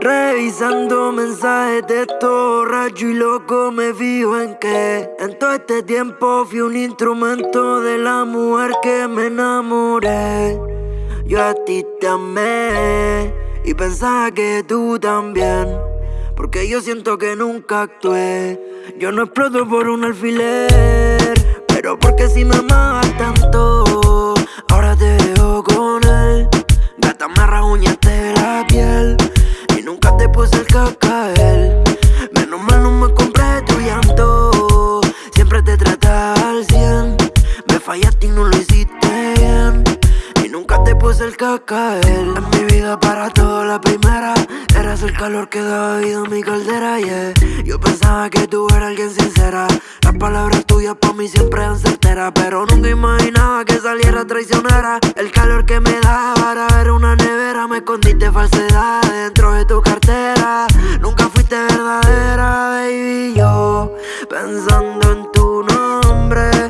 Revisando mensajes de todo rayo y loco me fijo en que En todo este tiempo fui un instrumento de la mujer que me enamoré. Yo a ti te amé y pensaba que tú también Porque yo siento que nunca actué. Yo no exploto por un alfiler Pero porque si me amas Menos mal no me compré tu llanto. Siempre te tratas al cien. Me fallaste y no lo hiciste bien. Y nunca te puse el cacael En mi vida para todo la primera Eras el calor que daba vida a mi caldera, Yo pensaba que tú eras alguien sincera. Las palabras tuyas para mí siempre eran certeras Pero nunca imaginaba que saliera traicionera. El calor que me daba ver una nevera Me escondiste falsedad pensando en tu nombre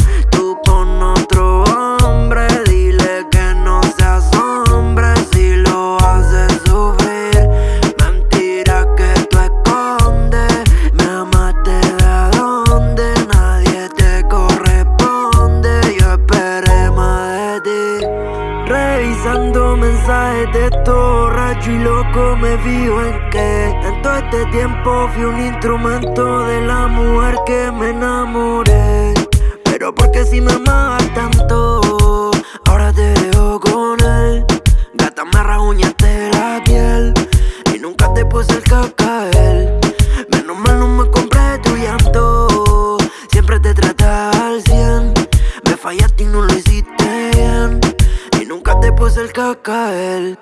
Revisando mensajes de todo y loco me fijo en que todo este tiempo fui un instrumento de la mujer que me enamoré. Pero porque si me amabas tanto Ahora te dejo con él. Gata me rasguñaste la piel Y nunca te puse el cacael puse el cacael